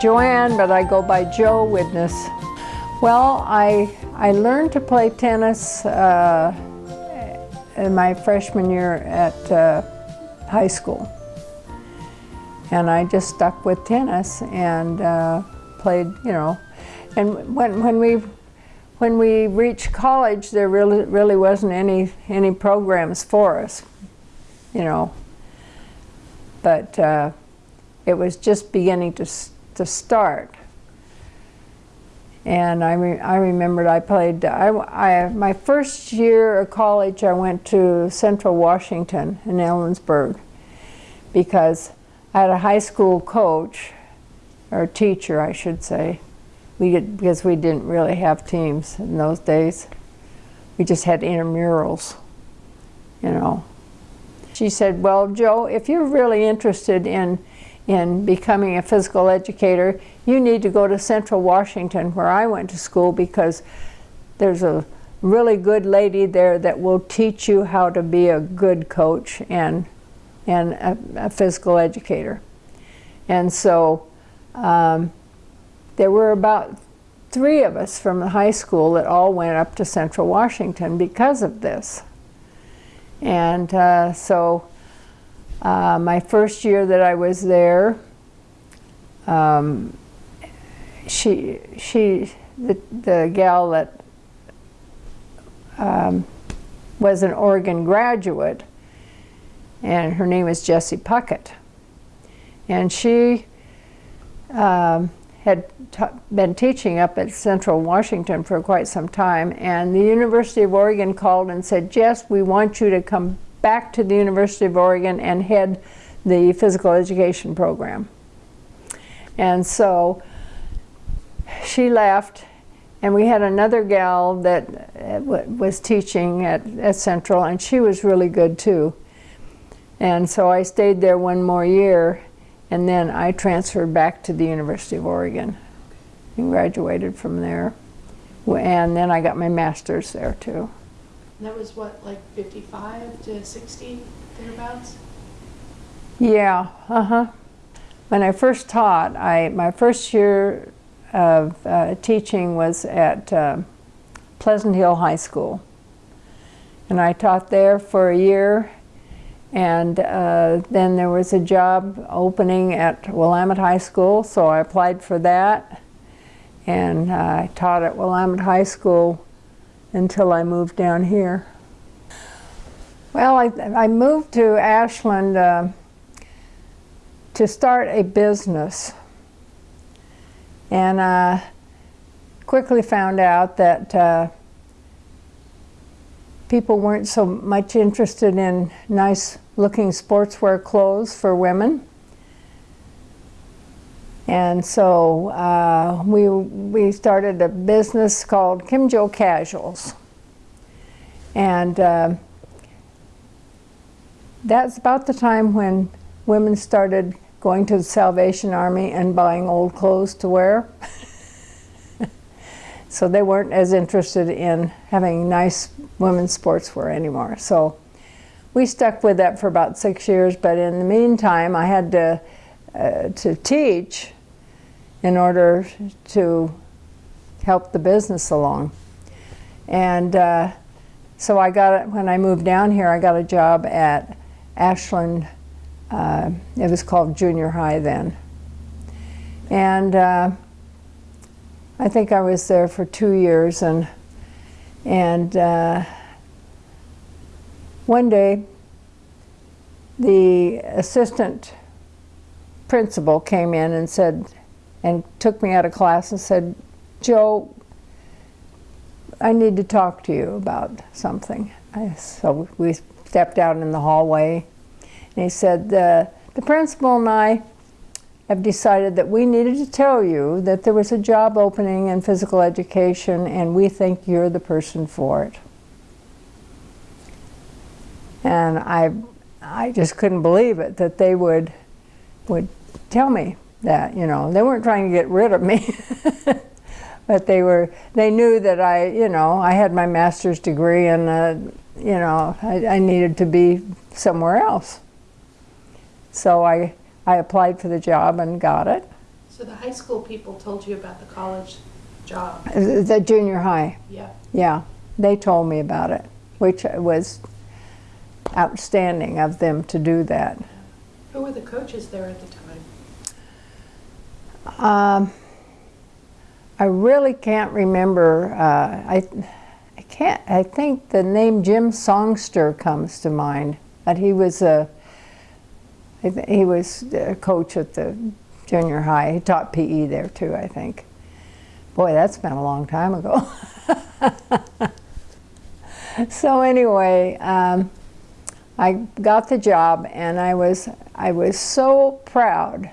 Joanne, but I go by Joe Witness. Well, I, I learned to play tennis uh, in my freshman year at uh, high school. And I just stuck with tennis and uh, played, you know. And when, when, we, when we reached college, there really, really wasn't any, any programs for us, you know. But uh, it was just beginning to to start. And I, re I remembered I played, I, I, my first year of college I went to Central Washington in Ellensburg because I had a high school coach, or teacher I should say, we did, because we didn't really have teams in those days. We just had intramurals, you know. She said, well, Joe, if you're really interested in in becoming a physical educator, you need to go to Central Washington where I went to school because there's a really good lady there that will teach you how to be a good coach and, and a, a physical educator. And so um, there were about three of us from the high school that all went up to Central Washington because of this. And uh, so uh, my first year that I was there, um, she, she, the, the gal that um, was an Oregon graduate, and her name is Jessie Puckett. And she um, had been teaching up at Central Washington for quite some time, and the University of Oregon called and said, Jess, we want you to come back to the University of Oregon and head the physical education program. And so she left and we had another gal that uh, was teaching at, at Central and she was really good too. And so I stayed there one more year and then I transferred back to the University of Oregon and graduated from there. And then I got my master's there too. And that was what, like 55 to 60 thereabouts? Yeah, uh-huh. When I first taught, I my first year of uh, teaching was at uh, Pleasant Hill High School. And I taught there for a year and uh, then there was a job opening at Willamette High School, so I applied for that. And I taught at Willamette High School until I moved down here. Well, I, I moved to Ashland uh, to start a business. And I uh, quickly found out that uh, people weren't so much interested in nice looking sportswear clothes for women. And so uh, we, we started a business called Kim Jo Casuals. And uh, that's about the time when women started going to the Salvation Army and buying old clothes to wear. so they weren't as interested in having nice women's sportswear anymore. So we stuck with that for about six years, but in the meantime I had to, uh, to teach in order to help the business along. And uh, so I got when I moved down here, I got a job at Ashland, uh, it was called junior high then. And uh, I think I was there for two years and, and uh, one day the assistant principal came in and said, and took me out of class and said, Joe, I need to talk to you about something. I, so we stepped out in the hallway and he said, the, the principal and I have decided that we needed to tell you that there was a job opening in physical education and we think you're the person for it. And I, I just couldn't believe it that they would, would tell me that, you know. They weren't trying to get rid of me. but they were they knew that I you know I had my master's degree and uh, you know I, I needed to be somewhere else. So I I applied for the job and got it. So the high school people told you about the college job. The junior high, Yeah. yeah, they told me about it, which was outstanding of them to do that. Who were the coaches there at the time? Um, I really can't remember. Uh, I, I can't. I think the name Jim Songster comes to mind, but he was a. He was a coach at the junior high. He taught PE there too. I think. Boy, that's been a long time ago. so anyway, um, I got the job, and I was I was so proud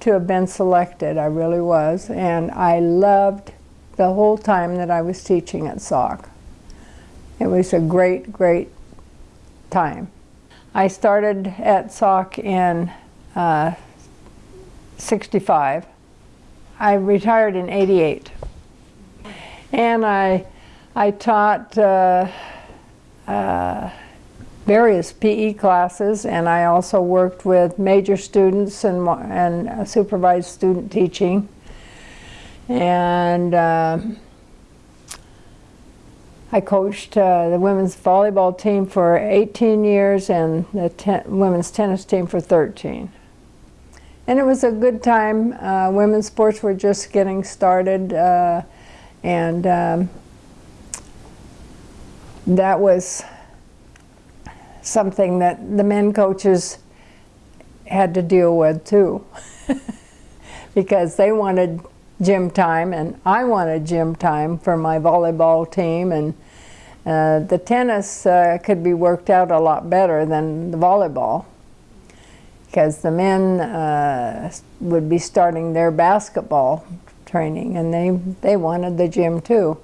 to have been selected. I really was. And I loved the whole time that I was teaching at SOC. It was a great, great time. I started at SOC in uh, 65. I retired in 88. And I, I taught uh, uh, various PE classes, and I also worked with major students and, and supervised student teaching. And uh, I coached uh, the women's volleyball team for 18 years and the ten- women's tennis team for 13. And it was a good time. Uh, women's sports were just getting started, uh, and um, that was something that the men coaches had to deal with too because they wanted gym time and I wanted gym time for my volleyball team and uh, the tennis uh, could be worked out a lot better than the volleyball because the men uh, would be starting their basketball training and they, they wanted the gym too.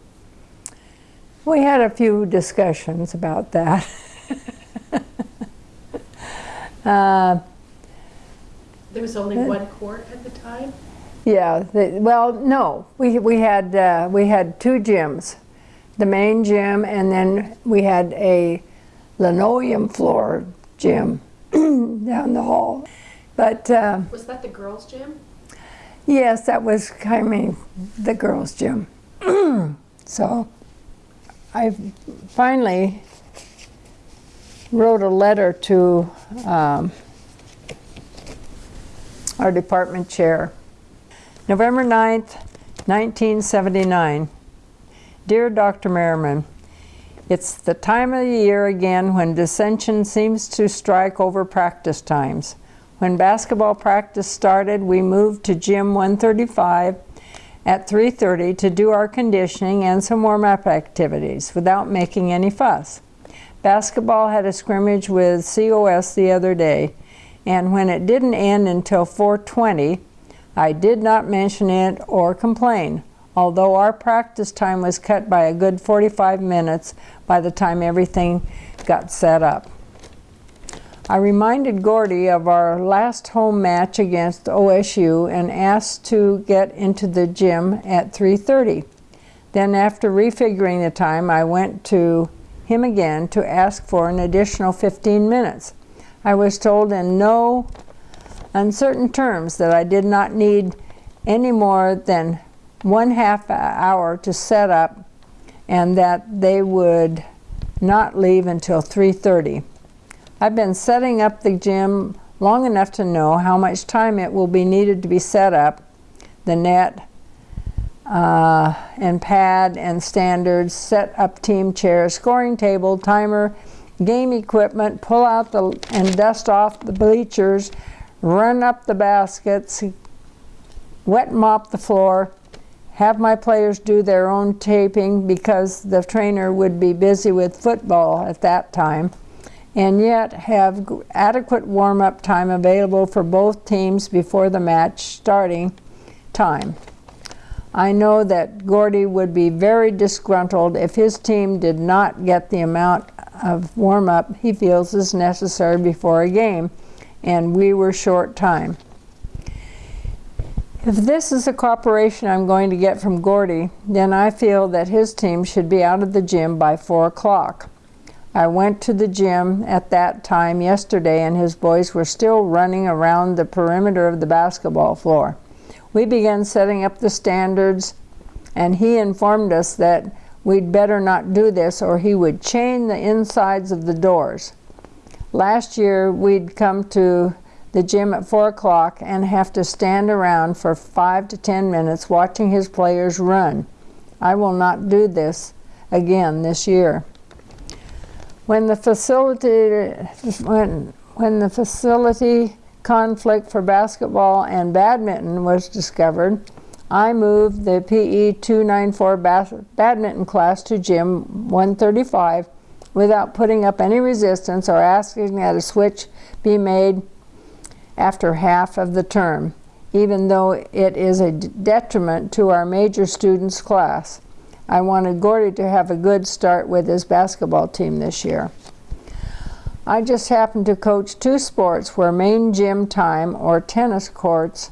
We had a few discussions about that. Uh, There was only one court at the time? Yeah, the, well, no, we, we had, uh, we had two gyms. The main gym and then we had a linoleum floor gym down the hall. But uh, Was that the girls' gym? yes, that was, I mean, the girls' gym. so I finally wrote a letter to um, our department chair. November 9th, 1979. Dear Dr. Merriman, it's the time of the year again when dissension seems to strike over practice times. When basketball practice started, we moved to gym 135 at 3:30 to do our conditioning and some warm-up activities without making any fuss. Basketball had a scrimmage with COS the other day, and when it didn't end until 4:20, I did not mention it or complain, although our practice time was cut by a good 45 minutes by the time everything got set up. I reminded Gordy of our last home match against OSU and asked to get into the gym at 3:30. Then after refiguring the time, I went to him again to ask for an additional 15 minutes. I was told in no uncertain terms that I did not need any more than one half hour to set up and that they would not leave until 3:30. I've been setting up the gym long enough to know how much time it will be needed to be set up, the net, uh, and pad and standards, set up team chairs, scoring table, timer, game equipment, pull out the and dust off the bleachers, run up the baskets, wet mop the floor, have my players do their own taping because the trainer would be busy with football at that time, and yet have adequate warm-up time available for both teams before the match starting time. I know that Gordy would be very disgruntled if his team did not get the amount of warm-up he feels is necessary before a game, and we were short time. If this is the cooperation I'm going to get from Gordy, then I feel that his team should be out of the gym by 4 o'clock. I went to the gym at that time yesterday and his boys were still running around the perimeter of the basketball floor. We began setting up the standards and he informed us that we'd better not do this or he would chain the insides of the doors. Last year we'd come to the gym at 4 o'clock and have to stand around for 5 to 10 minutes watching his players run. I will not do this again this year. When the facility when when the facility conflict for basketball and badminton was discovered, I moved the PE 294 bas badminton class to gym 135 without putting up any resistance or asking that a switch be made after half of the term, even though it is a detriment to our major students class. I wanted Gordy to have a good start with his basketball team this year. I just happened to coach two sports where main gym time or tennis courts,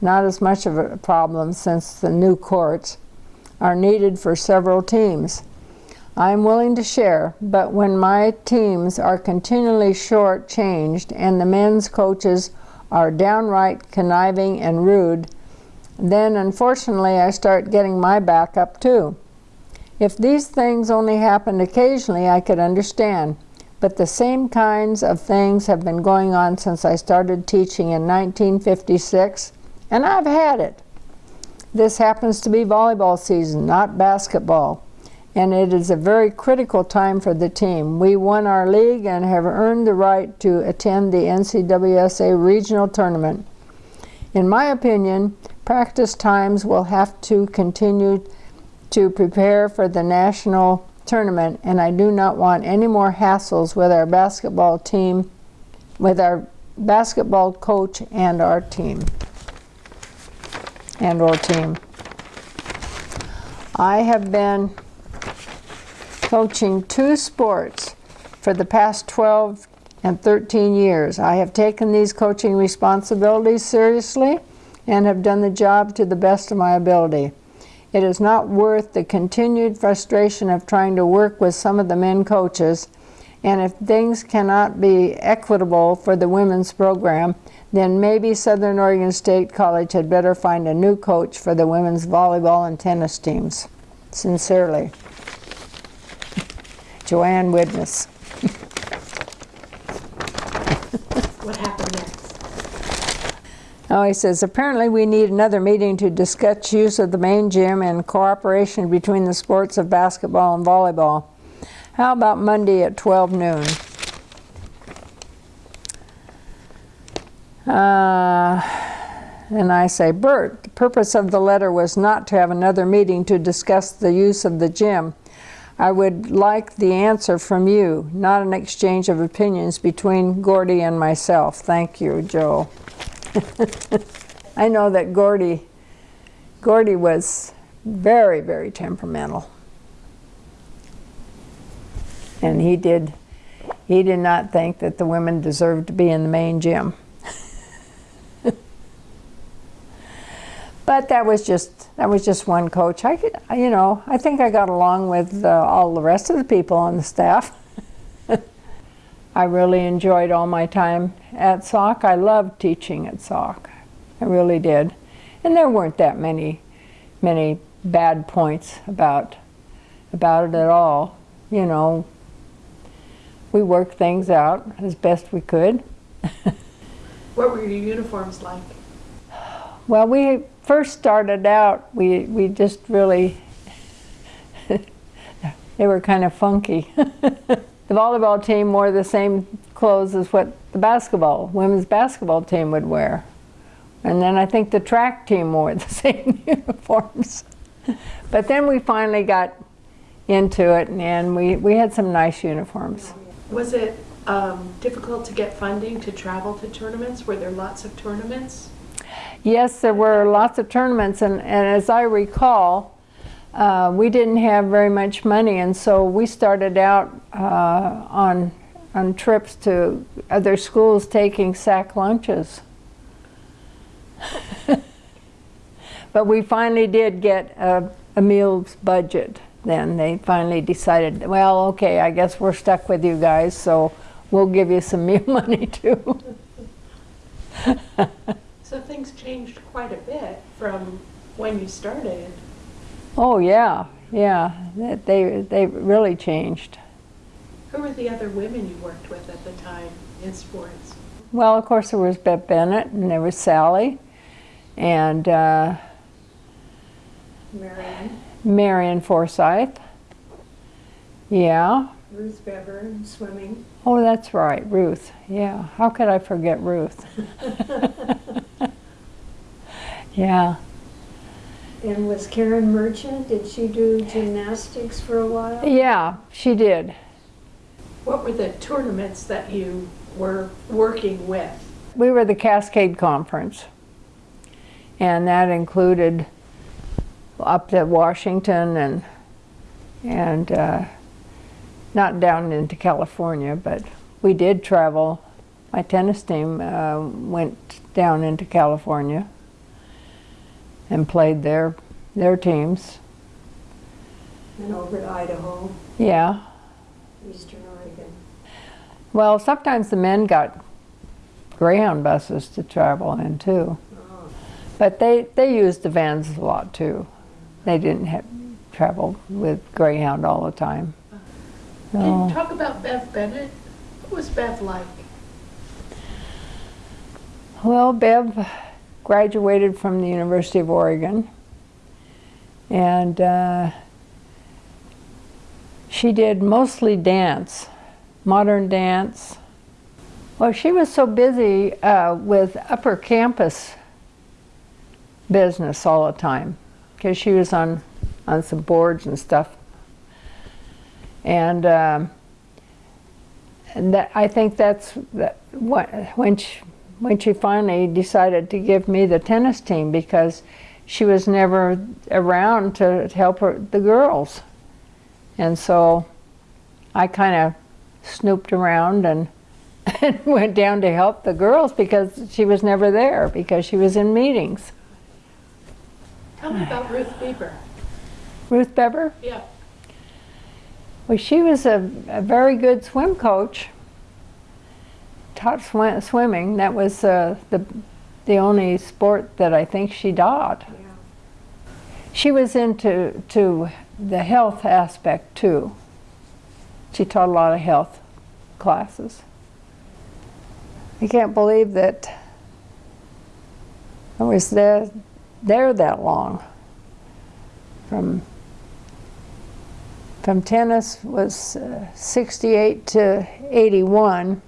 not as much of a problem since the new courts, are needed for several teams. I am willing to share, but when my teams are continually short-changed and the men's coaches are downright conniving and rude, then unfortunately I start getting my back up too. If these things only happened occasionally, I could understand, but the same kinds of things have been going on since I started teaching in 1956, and I've had it. This happens to be volleyball season, not basketball, and it is a very critical time for the team. We won our league and have earned the right to attend the NCWSA regional tournament. In my opinion, practice times will have to continue to prepare for the national tournament and I do not want any more hassles with our basketball team, with our basketball coach and our team, and our team. I have been coaching two sports for the past 12 and 13 years. I have taken these coaching responsibilities seriously and have done the job to the best of my ability. It is not worth the continued frustration of trying to work with some of the men coaches, and if things cannot be equitable for the women's program, then maybe Southern Oregon State College had better find a new coach for the women's volleyball and tennis teams. Sincerely, Joanne Widnes. What happened next? Oh, he says, apparently we need another meeting to discuss use of the main gym and cooperation between the sports of basketball and volleyball. How about Monday at 12 noon? Uh, and I say, Bert, the purpose of the letter was not to have another meeting to discuss the use of the gym. I would like the answer from you, not an exchange of opinions between Gordy and myself. Thank you, Joe. I know that Gordy, Gordy was very, very temperamental. And he did, he did not think that the women deserved to be in the main gym. But that was just, that was just one coach. I could, you know, I think I got along with uh, all the rest of the people on the staff. I really enjoyed all my time at SOC. I loved teaching at SOC. I really did. And there weren't that many, many bad points about, about it at all. You know, we worked things out as best we could. What were your uniforms like? Well, we first started out, we, we just really, they were kind of funky. the volleyball team wore the same clothes as what the basketball, women's basketball team would wear. And then I think the track team wore the same uniforms. but then we finally got into it and we, we had some nice uniforms. Was it um, difficult to get funding to travel to tournaments? Were there lots of tournaments? Yes, there were lots of tournaments and, and as I recall, uh, we didn't have very much money and so we started out uh, on, on trips to other schools taking sack lunches. But we finally did get a, a meals budget then. They finally decided, well, okay, I guess we're stuck with you guys, so we'll give you some meal money too. So things changed quite a bit from when you started. Oh, yeah, yeah, they, they really changed. Who were the other women you worked with at the time in sports? Well, of course, there was Bev Bennett and there was Sally and uh, Marion, Marion Forsyth. Yeah. Ruth Bever, in swimming. Oh, that's right, Ruth. Yeah. How could I forget Ruth? yeah. And was Karen Merchant, did she do gymnastics for a while? Yeah, she did. What were the tournaments that you were working with? We were the Cascade Conference, and that included up to Washington and and uh, not down into California, but we did travel. My tennis team uh, went down into California and played their their teams. And over to Idaho, Yeah. Eastern Oregon. Well, sometimes the men got Greyhound buses to travel in too. Oh, But they, they used the vans a lot too. They didn't have travel with Greyhound all the time. And No. talk about Bev Bennett. What was Bev like? Well, Bev graduated from the University of Oregon and uh, she did mostly dance, modern dance. Well, she was so busy uh, with upper campus business all the time because she was on, on some boards and stuff. And, um, and that, I think that's that, what, when she, when she finally decided to give me the tennis team because she was never around to, help her, the girls. And so I kind of snooped around and, and went down to help the girls because she was never there because she was in meetings. Tell me about Ruth Bieber. Ruth Beber, Yeah. Well, she was a, a very good swim coach. Taught swim, swimming. That was uh, the the only sport that I think she taught. yeah. She was into to the health aspect too. She taught a lot of health classes. I can't believe that I was there there that long. From from tennis was uh, 68 to 81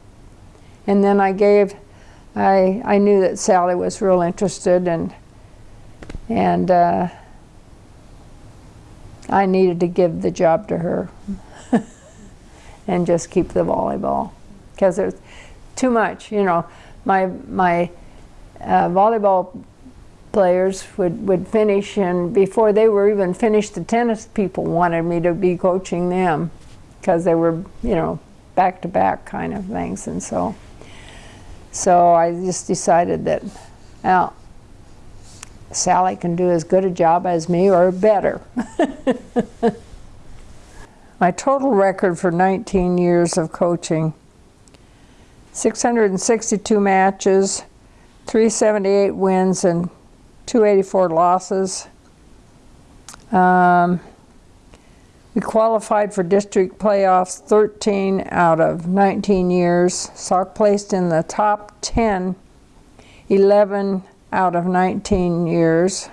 and then I gave I I knew that Sally was real interested and and uh, I needed to give the job to her and just keep the volleyball because there's too much. You know, my my uh, volleyball players would, would finish and before they were even finished the tennis people wanted me to be coaching them because they were you know back to back kind of things and so so I just decided that well Sally can do as good a job as me or better. My total record for 19 years of coaching 662 matches, 378 wins, and 284 losses. Um, we qualified for district playoffs 13 out of 19 years. SOC placed in the top 10 11 out of 19 years.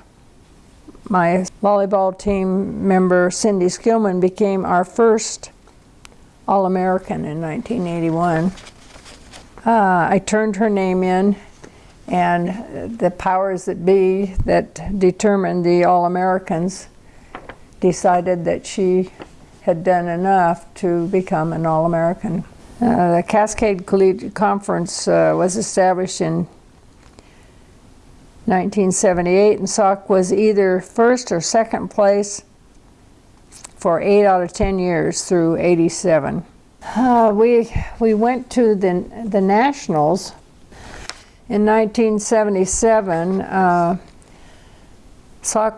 My volleyball team member Cindy Skillman became our first All-American in 1981. Uh, I turned her name in and the powers that be that determined the All-Americans decided that she had done enough to become an All-American. Uh, the Cascade Collegiate Conference uh, was established in 1978 and SOC was either first or second place for eight out of 10 years through 87. Uh, we, we went to the, the Nationals in 1977. Uh,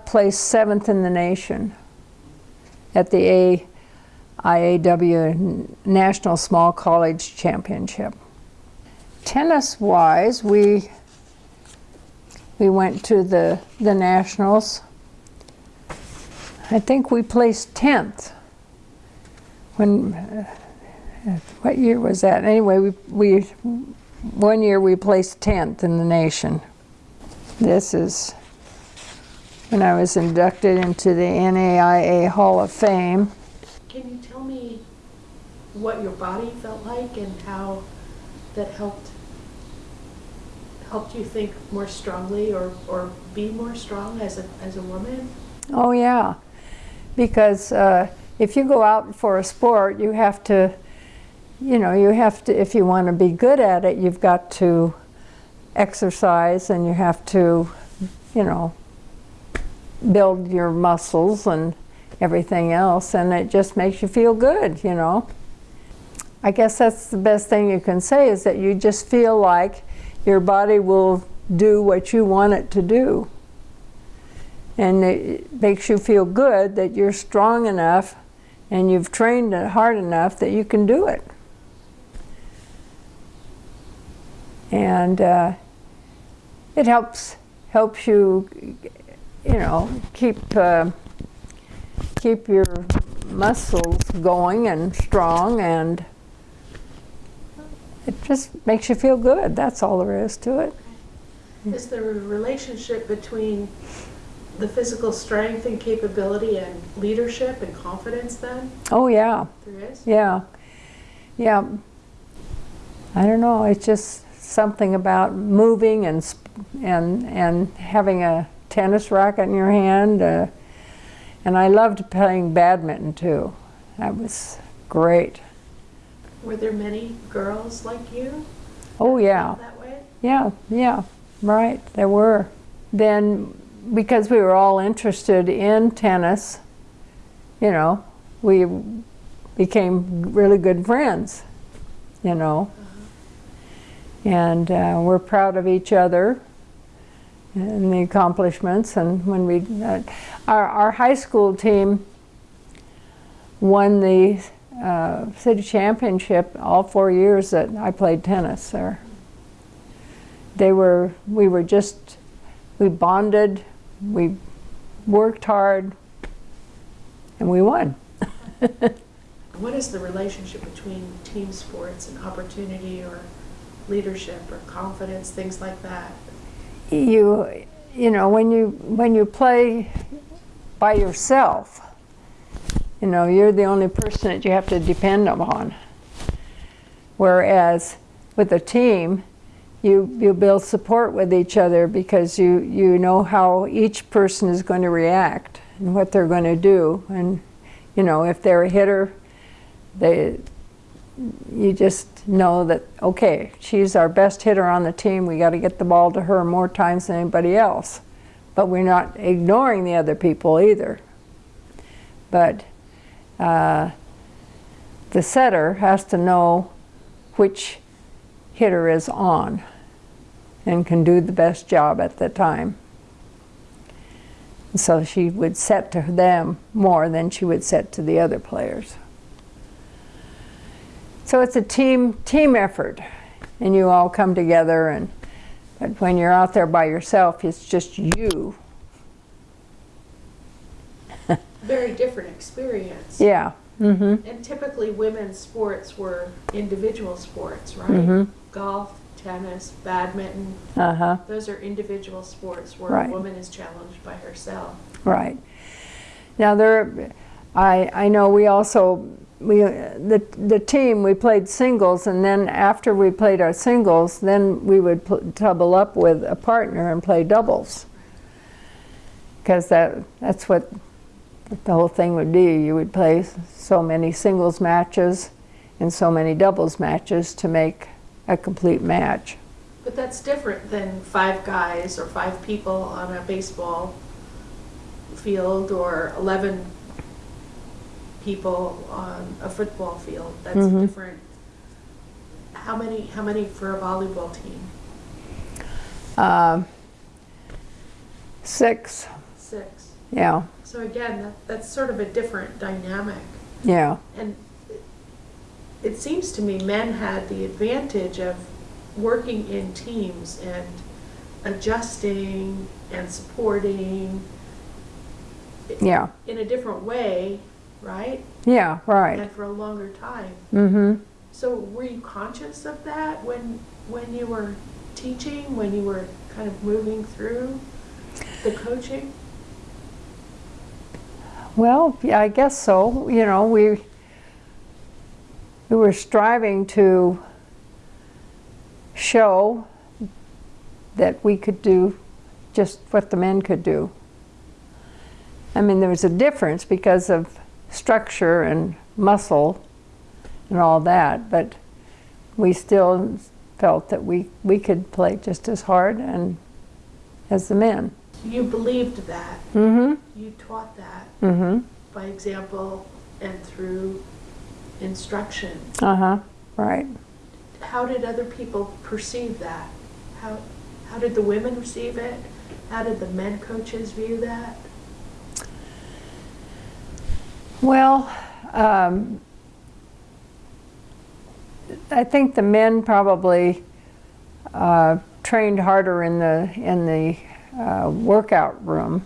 placed seventh in the nation at the A, IAW National Small College Championship. Tennis-wise, we we went to the the nationals. I think we placed tenth. When uh, what year was that? Anyway, we we one year we placed tenth in the nation. This is when I was inducted into the NAIA Hall of Fame. Can you tell me what your body felt like and how that helped helped you think more strongly or, or be more strong as a, as a woman? Oh yeah, because uh, if you go out for a sport, you have to, you know, you have to. If you want to be good at it, you've got to exercise and you have to, you know, build your muscles and everything else, and it just makes you feel good, you know. I guess that's the best thing you can say is that you just feel like your body will do what you want it to do. And it makes you feel good that you're strong enough and you've trained it hard enough that you can do it. And uh, it helps helps you, you know, keep uh, keep your muscles going and strong and it just makes you feel good. That's all there is to it. Is there a relationship between the physical strength and capability and leadership and confidence then? Oh yeah, There is? yeah, yeah. I don't know. It's just something about moving and sp- and and having a tennis racket in your hand. Uh, and I loved playing badminton too. That was great. Were there many girls like you Oh yeah. that way? Yeah, yeah, right, there were. Then, because we were all interested in tennis, you know, we became really good friends, you know. And uh, we're proud of each other and the accomplishments. And when we, uh, our, our high school team won the uh, city championship all four years that I played tennis there they were we were just we bonded we worked hard and we won What is the relationship between team sports and opportunity or leadership or confidence, things like that? you you know when you when you play by yourself you know you're the only person that you have to depend upon whereas with a team you you build support with each other because you you know how each person is going to react and what they're going to do and you know if they're a hitter they you just know that okay she's our best hitter on the team we got to get the ball to her more times than anybody else but we're not ignoring the other people either but uh, the setter has to know which hitter is on and can do the best job at the time. So she would set to them more than she would set to the other players. So it's a team team effort, and you all come together. And but when you're out there by yourself, it's just you. Very different experience. Yeah. Mm-hmm. And typically women's sports were individual sports, right? Mm -hmm. Golf, tennis, badminton, Uh huh. those are individual sports where Right. a woman is challenged by herself. Right. Now there, I I know we also we uh, the the team we played singles and then after we played our singles then we would double up with a partner and play doubles. Because that that's what the whole thing would be. You would play so many singles matches and so many doubles matches to make a complete match. But that's different than five guys or five people on a baseball field or 11 people on a football field. That's Mhm. different. How many, how many for a volleyball team? Um, six. six. Yeah, So again, that, that's sort of a different dynamic. yeah, And it- it seems to me men had the advantage of working in teams and adjusting and supporting yeah, in a different way, right? yeah, right. And for a longer time. Mm-hmm. So were you conscious of that when, when you were teaching, when you were kind of moving through the coaching? Well, yeah, I guess so. You know, we we were striving to show that we could do just what the men could do. I mean, there was a difference because of structure and muscle and all that, but we still felt that we, we could play just as hard and as the men. You believed that, Mm-hmm. you taught that Mm-hmm. by example and through instruction. Uh-huh. Right. How did other people perceive that? How, how did the women receive it? How did the men coaches view that? Well, um, I think the men probably uh, trained harder in the in the uh, workout room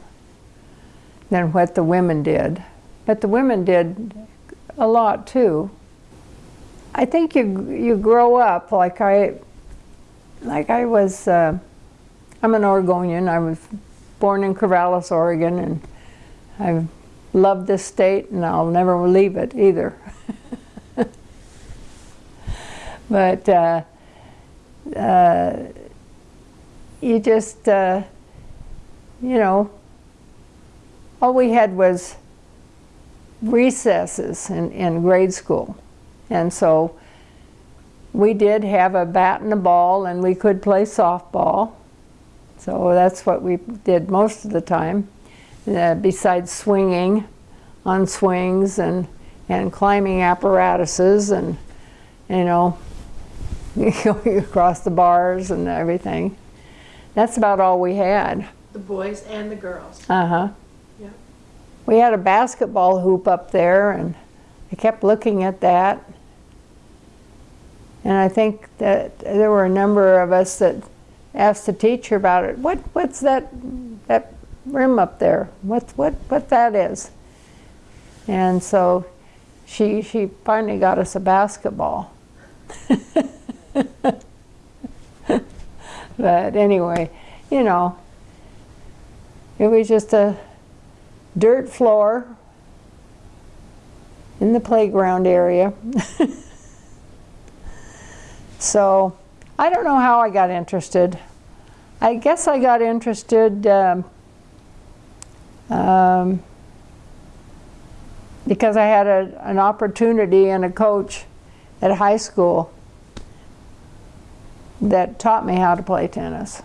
than what the women did, but the women did a lot too. I think you you grow up like I like I was. Uh, I'm an Oregonian. I was born in Corvallis, Oregon, and I love this state and I'll never leave it either. but uh, uh, you just, uh, you know, all we had was recesses in, in grade school. And so we did have a bat and a ball and we could play softball. So that's what we did most of the time uh, besides swinging on swings and, and climbing apparatuses and, you know, going across the bars and everything. That's about all we had. The boys and the girls? Uh-huh. Yeah. We had a basketball hoop up there and I kept looking at that. And I think that there were a number of us that asked the teacher about it. What, what's that, that rim up there? What, what, what that is? And so she, she finally got us a basketball. but anyway, you know, it was just a dirt floor in the playground area. so I don't know how I got interested. I guess I got interested um, um, because I had a, an opportunity and a coach at high school that taught me how to play tennis.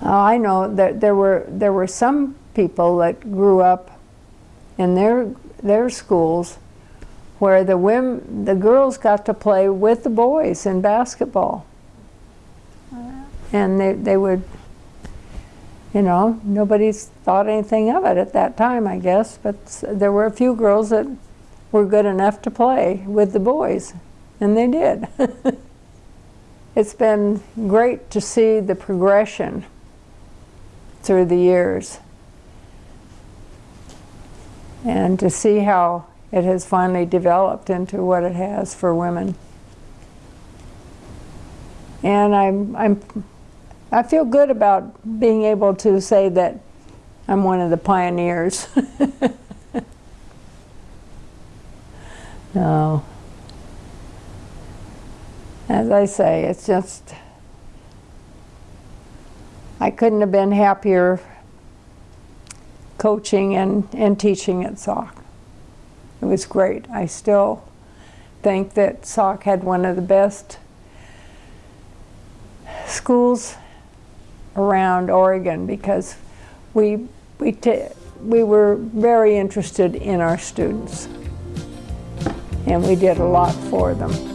I know that there were there were some people that grew up in their their schools where the women the girls got to play with the boys in basketball, and they they would. You know, nobody's thought anything of it at that time, I guess, but there were a few girls that were good enough to play with the boys, and they did. it's been great to see the progression through the years and to see how it has finally developed into what it has for women. And I'm, I'm, I feel good about being able to say that I'm one of the pioneers. no. As I say, it's just, I couldn't have been happier coaching and, and teaching at SOC. It was great. I still think that SOC had one of the best schools around Oregon because we, we, we were very interested in our students and we did a lot for them.